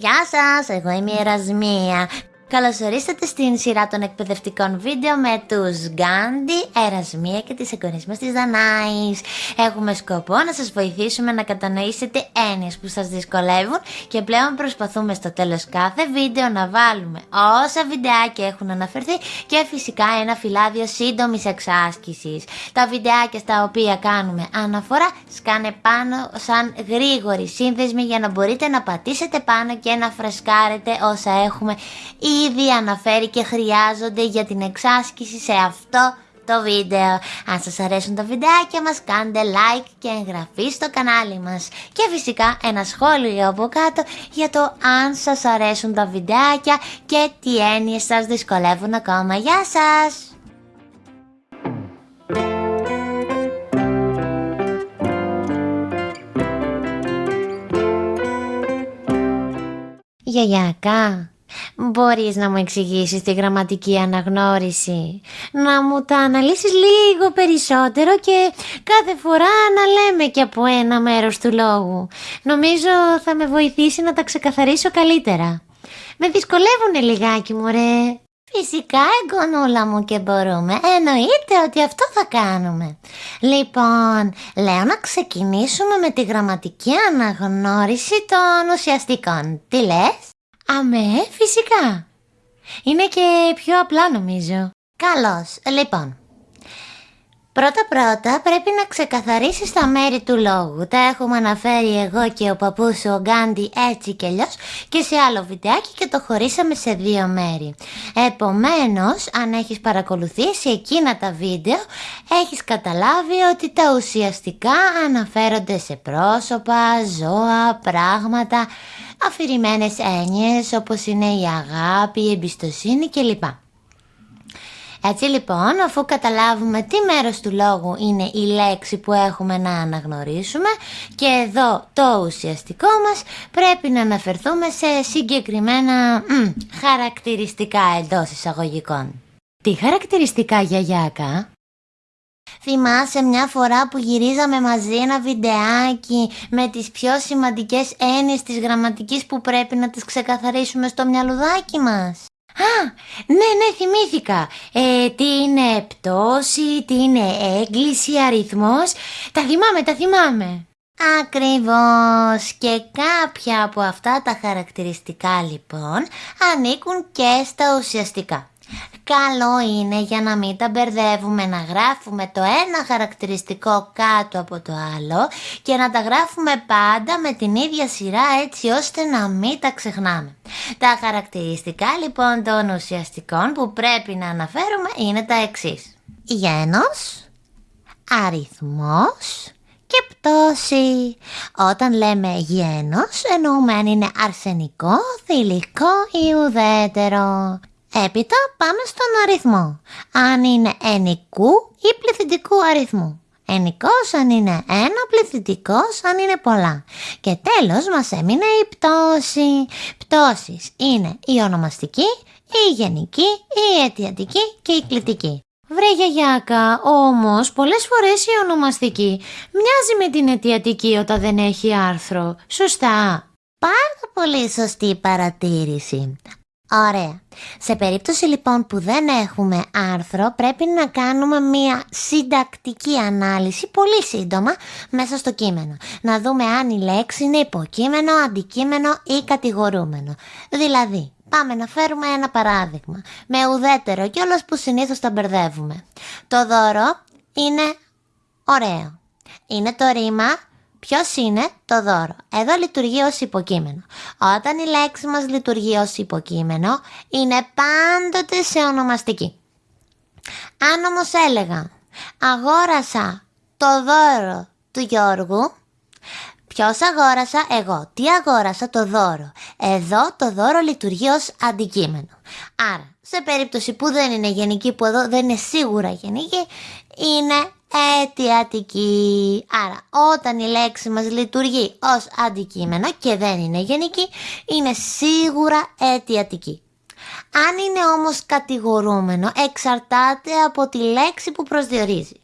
Γεια σας, εγώ είμαι η Ερασμία. Καλώς ορίσατε στην σειρά των εκπαιδευτικών βίντεο με τους Γκάντι, Ερασμία και τις εγγονείς μας της Δανάης. Έχουμε σκοπό να σας βοηθήσουμε να κατανοήσετε έννοιες που σας δυσκολεύουν και πλέον προσπαθούμε στο τέλος κάθε βίντεο να βάλουμε όσα βιντεάκια έχουν αναφερθεί και φυσικά ένα φυλάδιο σύντομης εξάσκησης. Τα βιντεάκια στα οποία κάνουμε αναφορά σκάνε πάνω σαν γρήγορη σύνδεσμοι για να μπορείτε να πατήσετε πάνω και να φρεσκάρετε όσα έχουμε ήδη αναφέρει και χρειάζονται για την εξάσκηση σε αυτό το βίντεο. Αν σας αρέσουν τα βιντεάκια μας κάντε like και εγγραφή στο κανάλι μας. Και φυσικά ένα σχόλιο από κάτω για το αν σας αρέσουν τα βιντεάκια και τι έννοιες σας δυσκολεύουν ακόμα. Γεια σας! Γιαγιακά, Μπορείς να μου εξηγήσεις τη γραμματική αναγνώριση, να μου τα αναλύσεις λίγο περισσότερο και κάθε φορά να λέμε και από ένα μέρος του λόγου. Νομίζω θα με βοηθήσει να τα ξεκαθαρίσω καλύτερα. Με δυσκολεύουνε λιγάκι μωρέ. Φυσικά εγγονούλα μου και μπορούμε, εννοείται ότι αυτό θα κάνουμε. Λοιπόν, λέω να ξεκινήσουμε με τη γραμματική αναγνώριση των ουσιαστικών. Τι λες; Αμέ, φυσικά. Είναι και πιο απλά νομίζω. Καλώς, λοιπόν. Πρώτα πρώτα πρέπει να ξεκαθαρίσεις τα μέρη του λόγου. Τα έχουμε αναφέρει εγώ και ο παππούς ο Γκάντι έτσι και αλλιώς και σε άλλο βιντεάκι και το χωρίσαμε σε δύο μέρη. Επομένως, αν έχεις παρακολουθήσει εκείνα τα βίντεο, έχεις καταλάβει ότι τα ουσιαστικά αναφέρονται σε πρόσωπα, ζώα, πράγματα, αφηρημένες έννοιες όπως είναι η αγάπη, η εμπιστοσύνη κλπ. Έτσι λοιπόν, αφού καταλάβουμε τι μέρος του λόγου είναι η λέξη που έχουμε να αναγνωρίσουμε και εδώ το ουσιαστικό μας πρέπει να αναφερθούμε σε συγκεκριμένα μ, χαρακτηριστικά εντός εισαγωγικών. Τι χαρακτηριστικά γιαγιάκα; Θυμάσαι μια φορά που γυρίζαμε μαζί ένα βιντεάκι με τις πιο σημαντικές έννοιες της γραμματικής που πρέπει να τις ξεκαθαρίσουμε στο μυαλουδάκι μας; Α, ναι, ναι, θυμήθηκα. Ε, τι είναι πτώση, τι είναι έγκληση, αριθμός. Τα θυμάμαι, τα θυμάμαι. Ακριβώς και κάποια από αυτά τα χαρακτηριστικά λοιπόν ανήκουν και στα ουσιαστικά. Καλό είναι για να μην τα μπερδεύουμε να γράφουμε το ένα χαρακτηριστικό κάτω από το άλλο και να τα γράφουμε πάντα με την ίδια σειρά έτσι ώστε να μην τα ξεχνάμε. Τα χαρακτηριστικά λοιπόν των ουσιαστικών που πρέπει να αναφέρουμε είναι τα εξής. Γένος, αριθμός και πτώση. Όταν λέμε γένος εννοούμε αν είναι αρσενικό, θηλυκό ή ουδέτερο. Έπειτα πάμε στον αριθμό. Αν είναι ενικού ή πληθυντικού αριθμού. Ενικός αν είναι ένα, πληθυντικός αν είναι πολλά. Και τέλος μας έμεινε η πτώση. Πτώσεις είναι η ονομαστική, η γενική, η αιτιατική και η κλητική. Βρε γιαγιάκα, όμως πολλές φορές η ονομαστική μοιάζει με την αιτιατική όταν δεν έχει άρθρο. Σωστά. Πάρα πολύ σωστή παρατήρηση. Ωραία. Σε περίπτωση λοιπόν που δεν έχουμε άρθρο πρέπει να κάνουμε μία συντακτική ανάλυση πολύ σύντομα μέσα στο κείμενο. Να δούμε αν η λέξη είναι υποκείμενο, αντικείμενο ή κατηγορούμενο. Δηλαδή, πάμε να φέρουμε ένα παράδειγμα με ουδέτερο κιόλας που συνήθως τα μπερδεύουμε. Το δώρο είναι ωραίο. Είναι το ρήμα Ποιος είναι; Το δώρο. Εδώ λειτουργεί ως υποκείμενο. Όταν η λέξη μας λειτουργεί ως υποκείμενο, είναι πάντοτε σε ονομαστική. Αν όμως έλεγα, αγόρασα το δώρο του Γιώργου, Ποιος αγόρασα εγώ, τι αγόρασα το δώρο. Εδώ το δώρο λειτουργεί ως αντικείμενο. Άρα, σε περίπτωση που δεν είναι γενική, που εδώ δεν είναι σίγουρα γενική, είναι αιτιατική. Άρα όταν η λέξη μας λειτουργεί ως αντικείμενο και δεν είναι γενική, είναι σίγουρα αιτιατική. Αν είναι όμως κατηγορούμενο, εξαρτάται από τη λέξη που προσδιορίζει.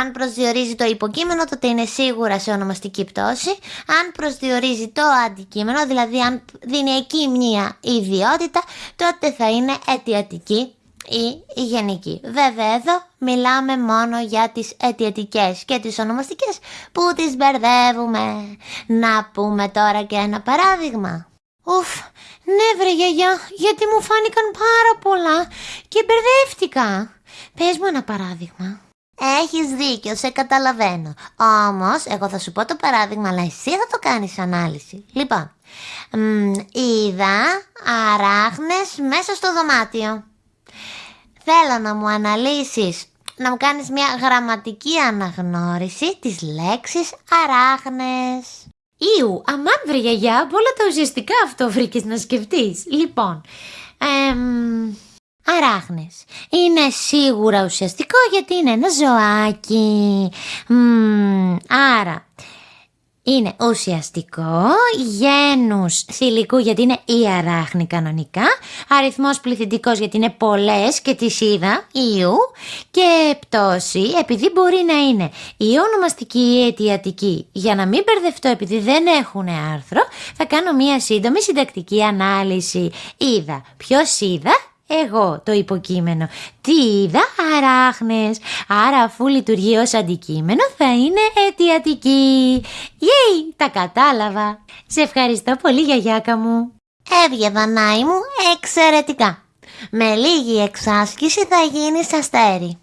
Αν προσδιορίζει το υποκείμενο, τότε είναι σίγουρα σε ονομαστική πτώση. Αν προσδιορίζει το αντικείμενο, δηλαδή αν δίνει εκεί μία ιδιότητα, τότε θα είναι αιτιατική ή γενική. Βέβαια εδώ μιλάμε μόνο για τις αιτιατικές και τις ονομαστικές που τις μπερδεύουμε. Να πούμε τώρα και ένα παράδειγμα. Ουφ, ναι βρε γιαγιά, γιατί μου φάνηκαν πάρα πολλά και μπερδεύτηκα. Πες μου ένα παράδειγμα. Έχεις δίκιο, σε καταλαβαίνω. Όμως, εγώ θα σου πω το παράδειγμα, αλλά εσύ θα το κάνεις ανάλυση. Λοιπόν, μ, είδα αράχνες μέσα στο δωμάτιο. Θέλω να μου αναλύσεις, να μου κάνεις μια γραμματική αναγνώριση της λέξης αράχνες. Ήου, αμάν βρε γιαγιά, από όλα τα ουσιαστικά αυτό βρήκες να σκεφτείς. Λοιπόν, εμ, αράχνες. Είναι σίγουρα ουσιαστικό γιατί είναι ένα ζωάκι. Μμμ, άρα, είναι ουσιαστικό, γένους θηλυκού γιατί είναι η αράχνη κανονικά, αριθμός πληθυντικός γιατί είναι πολλές και τις είδα, ιού, και πτώση επειδή μπορεί να είναι η ονομαστική ή η αιτιατική. Για να μην μπερδευτώ επειδή δεν έχουν άρθρο, θα κάνω μία σύντομη συντακτική ανάλυση. Είδα. Ποιος είδα; Εγώ το υποκείμενο. Τι είδα, αράχνες. Άρα αφού λειτουργεί ως αντικείμενο θα είναι αιτιατική. Γεια, τα κατάλαβα. Σε ευχαριστώ πολύ γιαγιάκα μου. Έβγε Δανάη μου εξαιρετικά. Με λίγη εξάσκηση θα γίνεις αστέρι.